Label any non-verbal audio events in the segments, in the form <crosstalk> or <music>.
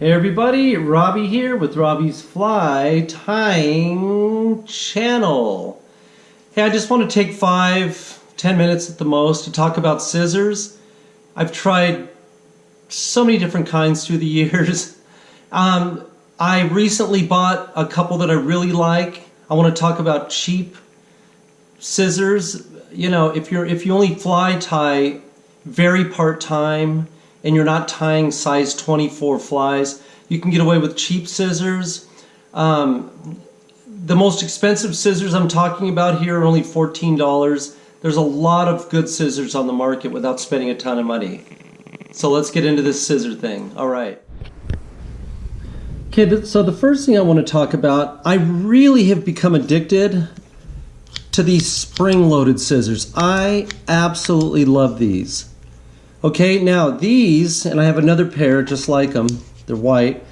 Hey everybody, Robbie here with Robbie's Fly Tying Channel. Hey, I just want to take five, ten minutes at the most to talk about scissors. I've tried so many different kinds through the <laughs> years. Um, I recently bought a couple that I really like. I want to talk about cheap scissors. You know, if you're if you only fly tie very part-time, and you're not tying size 24 flies, you can get away with cheap scissors. Um, the most expensive scissors I'm talking about here are only $14. There's a lot of good scissors on the market without spending a ton of money. So let's get into this scissor thing. All right. Okay, so the first thing I want to talk about, I really have become addicted to these spring-loaded scissors. I absolutely love these. Okay, now these, and I have another pair just like them. They're white.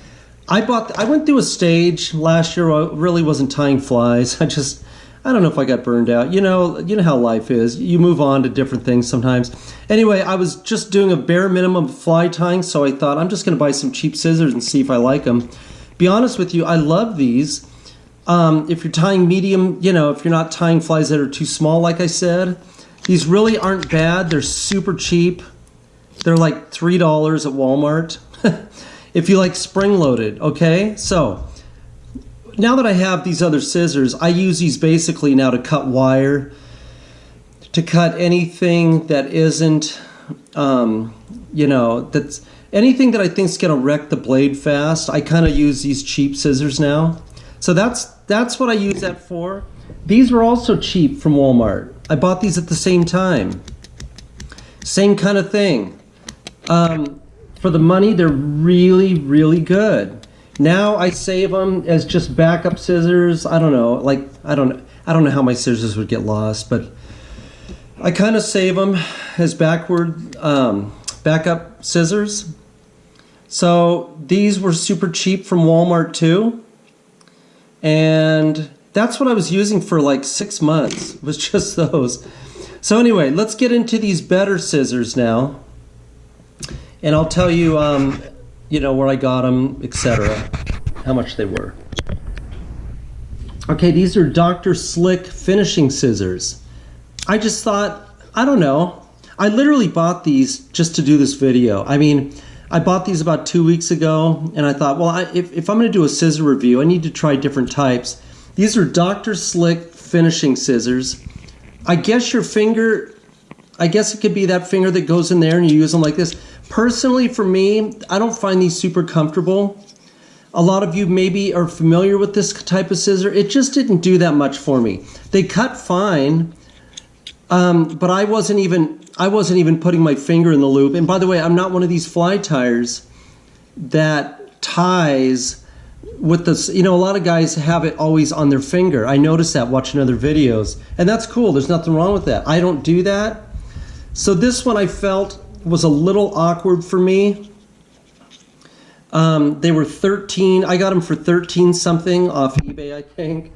I bought. I went through a stage last year. I really wasn't tying flies. <laughs> I just, I don't know if I got burned out. You know, you know how life is. You move on to different things sometimes. Anyway, I was just doing a bare minimum fly tying, so I thought I'm just going to buy some cheap scissors and see if I like them. Be honest with you, I love these. Um, if you're tying medium, you know, if you're not tying flies that are too small, like I said, these really aren't bad. They're super cheap. They're like $3 at Walmart. <laughs> if you like spring loaded, okay? So now that I have these other scissors, I use these basically now to cut wire, to cut anything that isn't, um, you know, that's anything that I think is going to wreck the blade fast. I kind of use these cheap scissors now. So that's that's what I use that for. These were also cheap from Walmart. I bought these at the same time. Same kind of thing. Um, for the money, they're really, really good. Now I save them as just backup scissors. I don't know, like I don't, I don't know how my scissors would get lost, but I kind of save them as backward um, backup scissors. So these were super cheap from Walmart too, and that's what I was using for like six months. Was <laughs> just those. So anyway, let's get into these better scissors now and I'll tell you, um, you know, where I got them, etc., how much they were. Okay, these are Dr. Slick finishing scissors. I just thought, I don't know. I literally bought these just to do this video. I mean, I bought these about two weeks ago, and I thought, well, I, if, if I'm going to do a scissor review, I need to try different types. These are Dr. Slick finishing scissors. I guess your finger, I guess it could be that finger that goes in there and you use them like this. Personally, for me, I don't find these super comfortable. A lot of you maybe are familiar with this type of scissor. It just didn't do that much for me. They cut fine, um, but I wasn't even I wasn't even putting my finger in the loop. And by the way, I'm not one of these fly tyers that ties with this. You know, a lot of guys have it always on their finger. I noticed that watching other videos, and that's cool. There's nothing wrong with that. I don't do that. So this one I felt was a little awkward for me. Um, they were 13. I got them for 13 something off eBay, I think.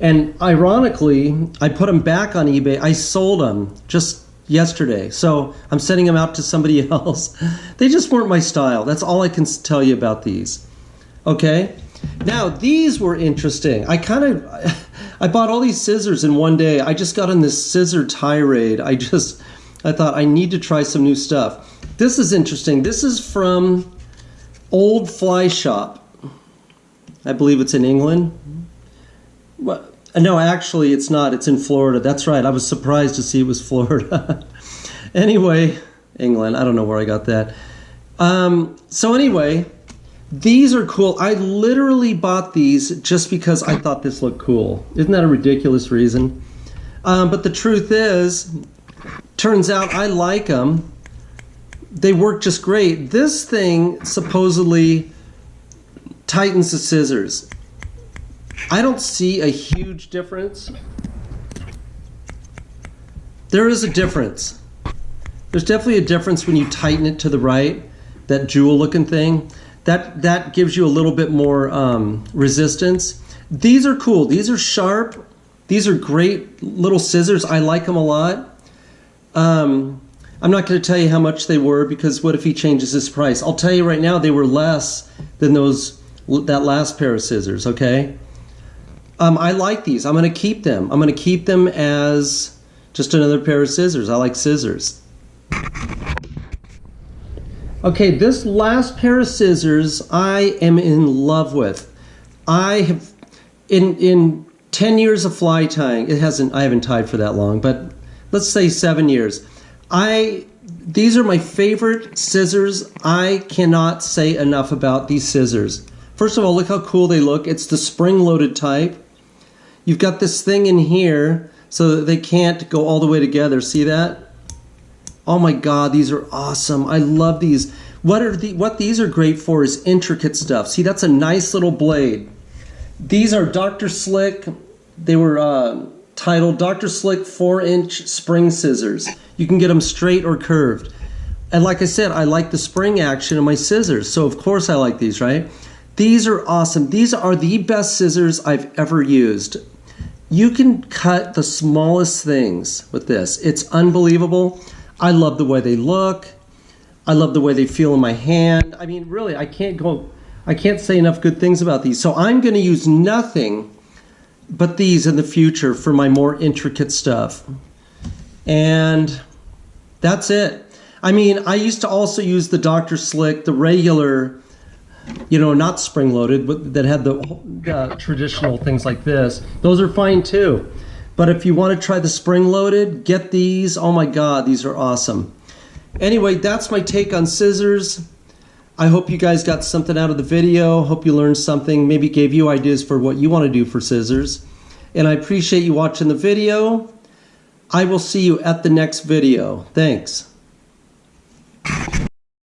And ironically, I put them back on eBay. I sold them just yesterday. So I'm sending them out to somebody <laughs> else. they just weren't my style. That's all I can tell you about these. Okay? Now, these were interesting. I kind of <laughs> I bought all these scissors in one day. I just got on this scissor tirade. I just I thought I need to try some new stuff. This is interesting. This is from Old Fly Shop. I believe it's in England. What? No, actually, it's not. It's in Florida. That's right. I was surprised to see it was Florida. <laughs> anyway, England. I don't know where I got that. Um, so anyway, these are cool. I literally bought these just because I thought this looked cool. Isn't that a ridiculous reason? Um, but the truth is, Turns out I like them. They work just great. This thing supposedly tightens the scissors. I don't see a huge difference. There is a difference. There's definitely a difference when you tighten it to the right, that jewel looking thing. That, that gives you a little bit more um, resistance. These are cool. These are sharp. These are great little scissors. I like them a lot. Um, I'm not going to tell you how much they were because what if he changes his price? I'll tell you right now, they were less than those that last pair of scissors, okay? Um, I like these. I'm going to keep them. I'm going to keep them as just another pair of scissors. I like scissors. Okay, this last pair of scissors I am in love with. I have, in, in 10 years of fly tying, it hasn't, I haven't tied for that long, but let's say seven years. I, these are my favorite scissors. I cannot say enough about these scissors. First of all, look how cool they look. It's the spring-loaded type. You've got this thing in here so that they can't go all the way together. See that? Oh my God, these are awesome. I love these. What are the what these are great for is intricate stuff. See, that's a nice little blade. These are Dr. Slick. They were uh, titled Dr. Slick 4-inch spring scissors. You can get them straight or curved. And like I said, I like the spring action of my scissors. So of course I like these, right? These are awesome. These are the best scissors I've ever used. You can cut the smallest things with this. It's unbelievable. I love the way they look. I love the way they feel in my hand. I mean, really, I can't go, I can't say enough good things about these. So I'm going to use nothing but these in the future for my more intricate stuff. And that's it. I mean, I used to also use the Dr. Slick, the regular, you know, not spring-loaded, but that had the uh, traditional things like this. Those are fine too. But if you want to try the spring-loaded, get these. Oh my God, these are awesome. Anyway, that's my take on scissors. I hope you guys got something out of the video. Hope you learned something, maybe gave you ideas for what you want to do for scissors. And I appreciate you watching the video. I will see you at the next video. Thanks.